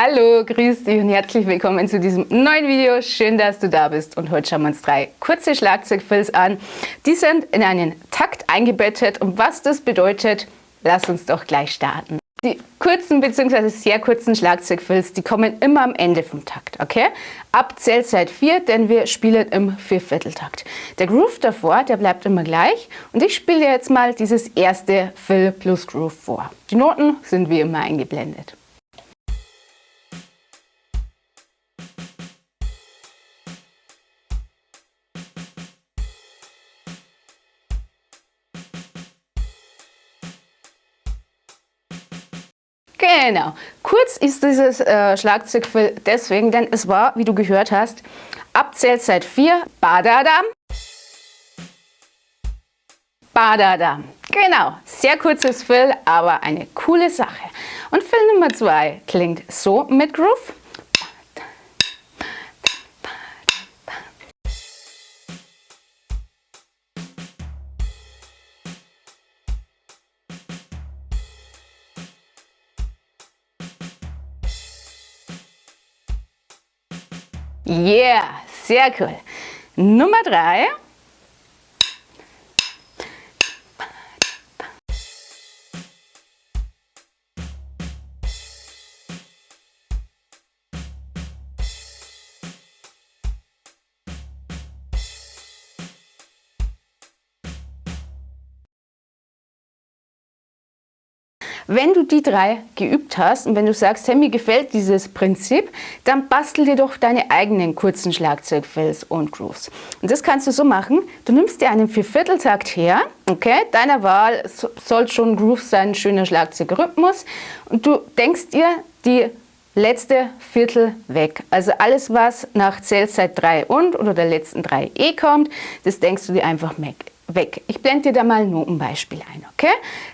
Hallo, grüß dich und herzlich willkommen zu diesem neuen Video. Schön, dass du da bist und heute schauen wir uns drei kurze Schlagzeugfills an. Die sind in einen Takt eingebettet und was das bedeutet, lass uns doch gleich starten. Die kurzen bzw. sehr kurzen Schlagzeugfills, die kommen immer am Ende vom Takt, okay? Ab Zählzeit 4, denn wir spielen im Viervierteltakt. Der Groove davor, der bleibt immer gleich und ich spiele jetzt mal dieses erste Fill plus Groove vor. Die Noten sind wie immer eingeblendet. Genau. Kurz ist dieses äh, Schlagzeugfill deswegen, denn es war, wie du gehört hast, Abzählzeit 4, Badadam, Badadam. Genau, sehr kurzes Fill, aber eine coole Sache. Und Fill Nummer 2 klingt so mit Groove. Yeah, sehr cool. Nummer drei. Wenn du die drei geübt hast und wenn du sagst, hey, mir gefällt dieses Prinzip, dann bastel dir doch deine eigenen kurzen Schlagzeugfills und Grooves. Und das kannst du so machen, du nimmst dir einen Viervierteltakt her, okay, deiner Wahl soll schon Groove sein, schöner Schlagzeugrhythmus und du denkst dir die letzte Viertel weg. Also alles, was nach Zählzeit 3 und oder der letzten 3 E kommt, das denkst du dir einfach weg weg. Ich blende dir da mal ein Notenbeispiel ein, okay?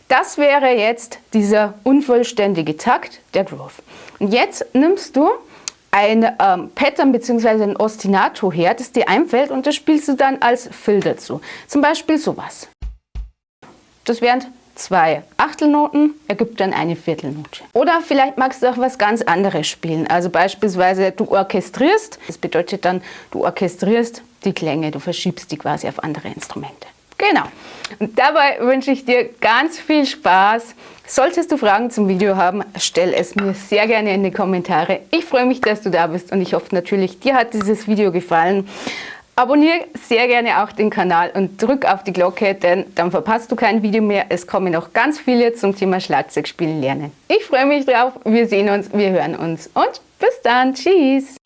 Das wäre jetzt dieser unvollständige Takt, der Groove. Und jetzt nimmst du ein ähm, Pattern bzw. ein Ostinato her, das dir einfällt und das spielst du dann als Fill dazu. Zum Beispiel sowas. Das wären zwei Achtelnoten, ergibt dann eine Viertelnote. Oder vielleicht magst du auch was ganz anderes spielen. Also beispielsweise du orchestrierst, das bedeutet dann, du orchestrierst die Klänge, du verschiebst die quasi auf andere Instrumente. Genau. Und dabei wünsche ich dir ganz viel Spaß. Solltest du Fragen zum Video haben, stell es mir sehr gerne in die Kommentare. Ich freue mich, dass du da bist und ich hoffe natürlich, dir hat dieses Video gefallen. Abonniere sehr gerne auch den Kanal und drück auf die Glocke, denn dann verpasst du kein Video mehr. Es kommen noch ganz viele zum Thema Schlagzeugspielen lernen. Ich freue mich drauf. Wir sehen uns, wir hören uns und bis dann. Tschüss.